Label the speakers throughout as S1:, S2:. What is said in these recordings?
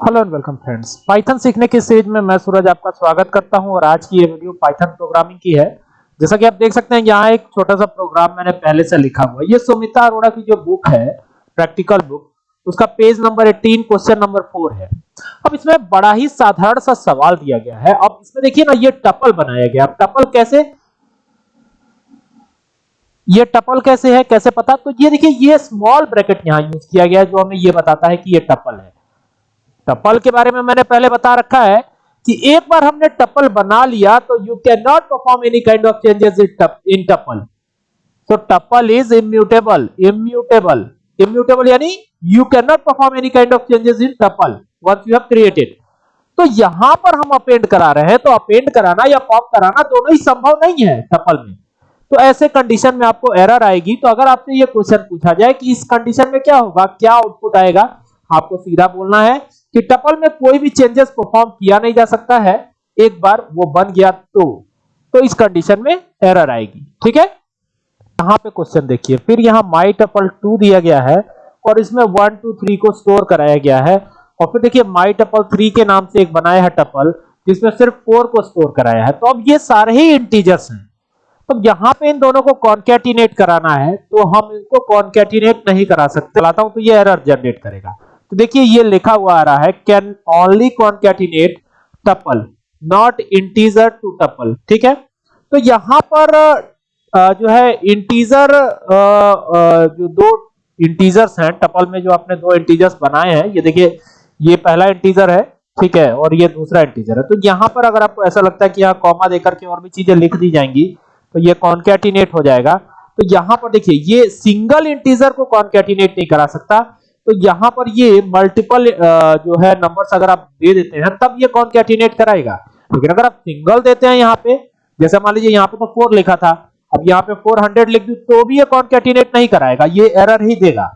S1: Hello and welcome friends python सीखने की series में मैं सूरज आपका स्वागत करता हूँ और आज की ये वीडियो पाइथन प्रोग्रामिंग की है। जैसा कि आप देख सकते हैं, यहाँ एक छोटा सा प्रोग्राम मैंने पहले से लिखा हुआ है। ये सुमिता अरोड़ा की जो बुक है प्रैक्टिकल बुक उसका पेज नंबर 18 क्वेश्चन नंबर 4 है। अब इसमें बड़ा ही साधारण सा सवाल दिया गया है। अब इसमें देखिए ना, ये टपल बनाया गया। अब टपल कैसे? ये टपल कैसे है, कैसे पता? तो ये देखिए, ये स्मॉल ब्रैकेट यहाँ यूज़ किया गया है, जो हमें ये बताता है कि ये टपल है। टपल के बारे में मैंने पहले बता रखा है कि एक बार हमने टपल बना लिया तो you can not perform any kind of changes in tuple so, tuple is immutable immutable. Immutable यानी you cannot perform any kind of changes in tuple once you have created. तो यहाँ पर हम अपेंड करा रहे हैं तो अपेंड कराना या पॉप कराना दोनों ही संभव नहीं है टपल में। तो ऐसे कंडीशन में आपको एरर आएगी तो अगर आपसे ये क्वेश्चन पूछा जाए कि इस कंडीशन में क्या होगा, क्या आउटपुट आएगा, आपको सीधा बोलना है। कि टपल में कोई भी चेंजेस परफॉर्म किया नहीं जा सकता है, एक बार वो बन गया तो तो इस कंडीशन में एरर आएगी, ठीक है? यहाँ पे क्वेश्चन देखिए, फिर यहाँ माई टपल टू दिया गया है, और इसमें 1 2 3 को स्टोर कराया गया है, और फिर देखिए माई टपल थ्री के नाम से एक बनाया है टपल जिसमें सिर्फ़ फोर को स्टोर कराया है। तो अब ये सारे ही इंटीजर्स हैं। तो यहाँ पे इन दोनों को कॉन्कैटिनेट कराना है तो हम इनको कॉन्कैटिनेट नहीं करा सकते। चलाता हूँ तो ये एरर जनरेट करेगा। तो देखिए ये लिखा हुआ आ रहा है can only concatenate tuple not integer to tuple ठीक है? तो यहाँ पर जो है इंटीजर जो दो इंटीजर्स हैं टपल में जो आपने दो इंटीजर्स बनाए हैं, ये देखिए, ये पहला इंटीजर है, ठीक है, और ये दूसरा इंटीजर है। तो यहाँ पर अगर आपको ऐसा लगता है कि यहाँ कॉमा देकर के और भी चीज़ें लिख दी जाएँगी तो ये कॉन्कैटिनेट हो जाएगा। तो यहाँ पर देखिए, ये सिंगल इंटीजर को कॉन्कैटिनेट नहीं करा सकता तो यहाँ पर ये मल्टीपल जो है नंबर्स अगर आप दे देते हैं, तब ये कौन कैटिनेट कराएगा? लेकिन अगर आप सिंगल देते हैं यहाँ पे, जैसे मान लीजिए यहाँ पे तो फोर लिखा था, अब यहाँ पे 400 लिख दूँ तो भी ये कौन कैटिनेट नहीं कराएगा? ये एरर ही देगा।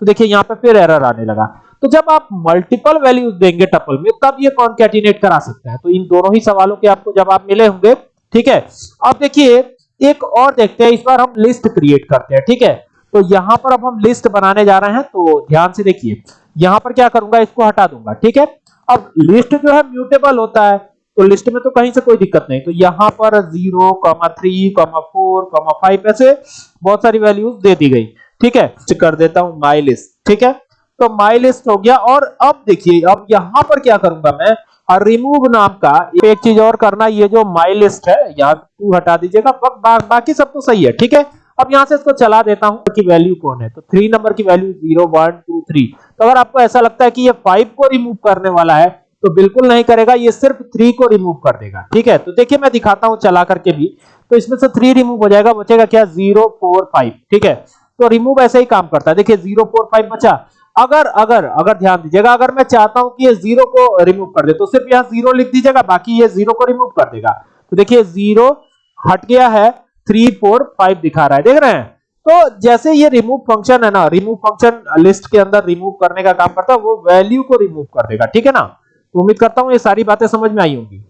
S1: तो देखिए यहाँ पे फिर एरर आने लगा। तो जब आप मल्टीपल वैल्यूज़ देंगे टपल में, तब ये कौन कैटिनेट करा सकते हैं? तो इन दोनों ही सवालों के आपको जवाब मिले होंगे, ठीक है? अब देखिए, एक और देखते हैं, इस बार हम लिस्ट क्रिएट करते हैं, ठीक है? तो यहाँ पर अब हम लिस्ट बनाने जा रहे हैं तो ध्यान से देखिए। यहाँ पर क्या करूँगा इसको हटा दूँगा ठीक है? अब लिस्ट जो है म्यूटेबल होता है तो लिस्ट में तो कहीं से कोई दिक्कत नहीं। तो यहाँ पर 0, 3, 4, 5 ऐसे बहुत सारी वैल्यूज़ दे दी गई ठीक है? कर देता हूँ माई लिस्ट ठीक है? तो माई लिस्ट हो गया और अब देखिए अब यहाँ पर क्या करूँगा मैं? रिमूव नाम का एक चीज़ और करना ये जो माई लिस्ट है यहाँ टू हटा दीजिएगा बाकी सब तो सही है ठीक है? अब यहाँ से इसको चला देता हूँ कि वैल्यू कौन है? तो थ्री नंबर की value zero one two three तो अगर आपको ऐसा लगता है कि ये फाइव को रिमूव करने वाला है तो बिल्कुल नहीं करेगा, ये सिर्फ़ थ्री को रिमूव कर देगा। ठीक है? तो देखिए मैं दिखाता हूँ चला करके भी। तो इसमें से थ्री रिमूव हो जाएगा, बचेगा क्या? ज़ीरो फोर फाइव ठीक है? तो रिमूव ऐसे ही काम करता है। देखिए ज़ीरो फोर फाइव बचा। अगर अगर अगर ध्यान दीजिएगा, अगर मैं चाहता हूँ कि ये ज़ीरो को रिमूव कर दे तो सिर्फ़ यहाँ ज़ीरो लिख दीजिएगा, बाकी ये ज़ीरो को रिमूव कर देगा। तो देखिए ज़ीरो हट गया है। थ्री फोर फाइव दिखा रहा है, देख रहे हैं? तो जैसे ये रिमूव फ़ंक्शन है ना रिमूव फ़ंक्शन लिस्ट के अंदर रिमूव करने का काम करता है, वो वैल्यू को रिमूव कर देगा, ठीक है ना? तो उम्मीद करता हूँ ये सारी बातें समझ में आई होंगी।